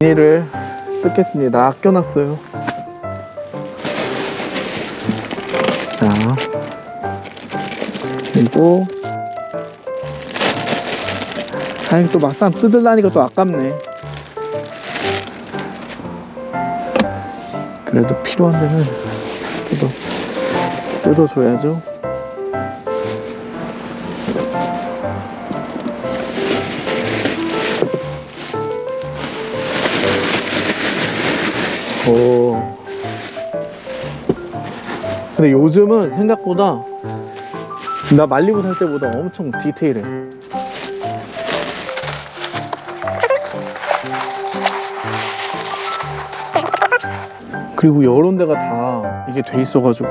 비닐을 뜯겠습니다. 아껴놨어요. 자, 그리고 아니 또 막상 뜯으려니까 또 아깝네. 그래도 필요한 데는 뜯어 뜯어줘야죠. 오. 근데 요즘은 생각보다 나 말리고 살 때보다 엄청 디테일해. 그리고 여러 데가 다 이게 돼 있어가지고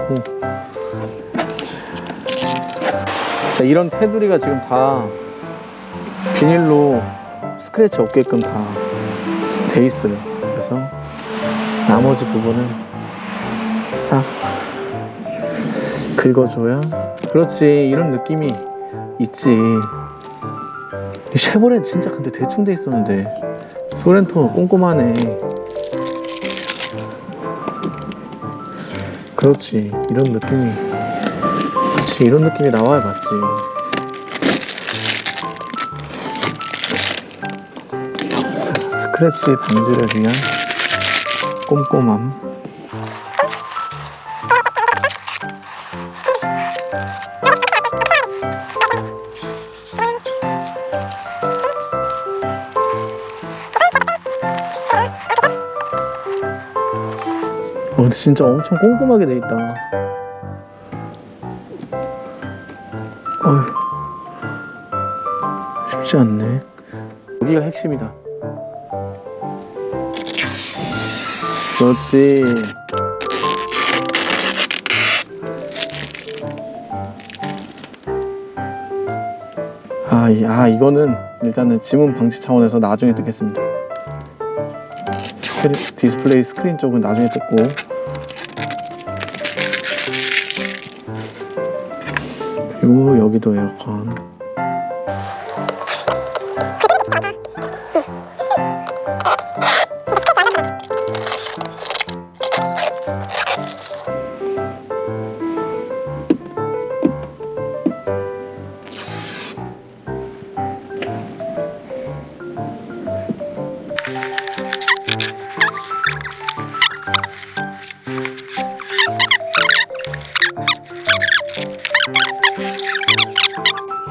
자 이런 테두리가 지금 다 비닐로 스크래치 없게끔 다 돼 있어요. 그래서 나머지 부분은 싹 긁어줘야 그렇지 이런 느낌이 있지. 이 쉐보레 진짜 근데 대충 돼 있었는데 소렌토 꼼꼼하네. 그렇지 이런 느낌이 그렇지 이런 느낌이 나와야 맞지. 자, 스크래치 방지를 위한 꼼꼼함 어, 진짜 엄청 꼼꼼하게 돼 있다. 어휴, 쉽지 않네. 여기가 핵심이다. 그렇지. 아, 이, 아, 이거는 일단은 지문 방지 차원에서 나중에 뜯겠습니다. 스크린, 디스플레이 스크린 쪽은 나중에 뜯고 그리고 여기도 에어컨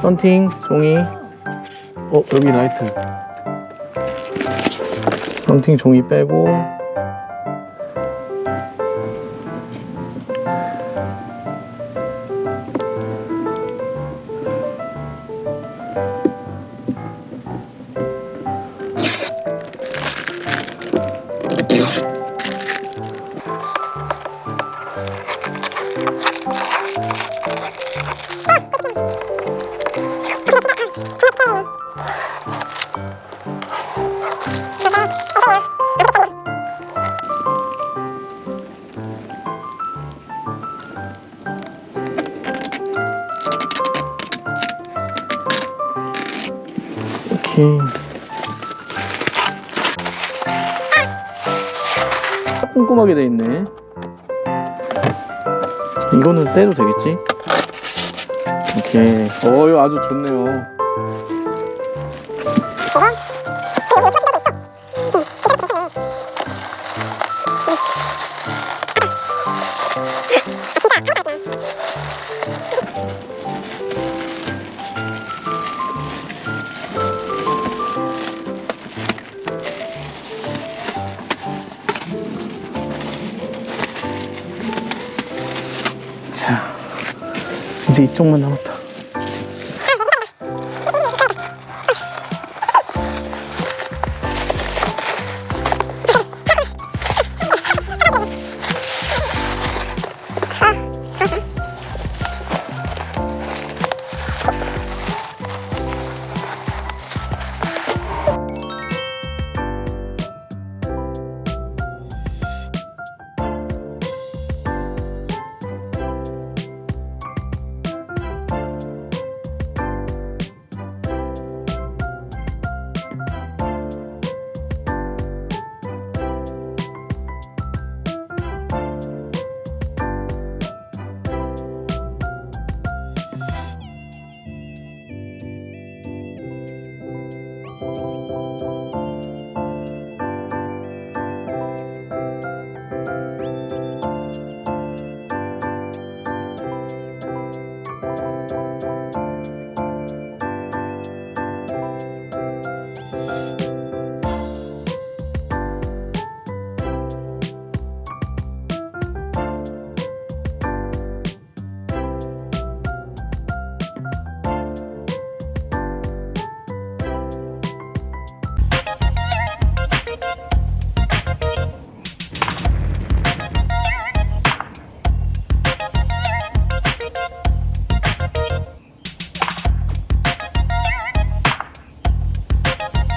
썬팅 종이. 어 여기 라이트. 썬팅 종이 빼고 이렇게 꼼꼼하게 돼 있네. 이거는 떼도 되겠지? 오케이. 어 이거 아주 좋네요 자 이제 이쪽만 남았다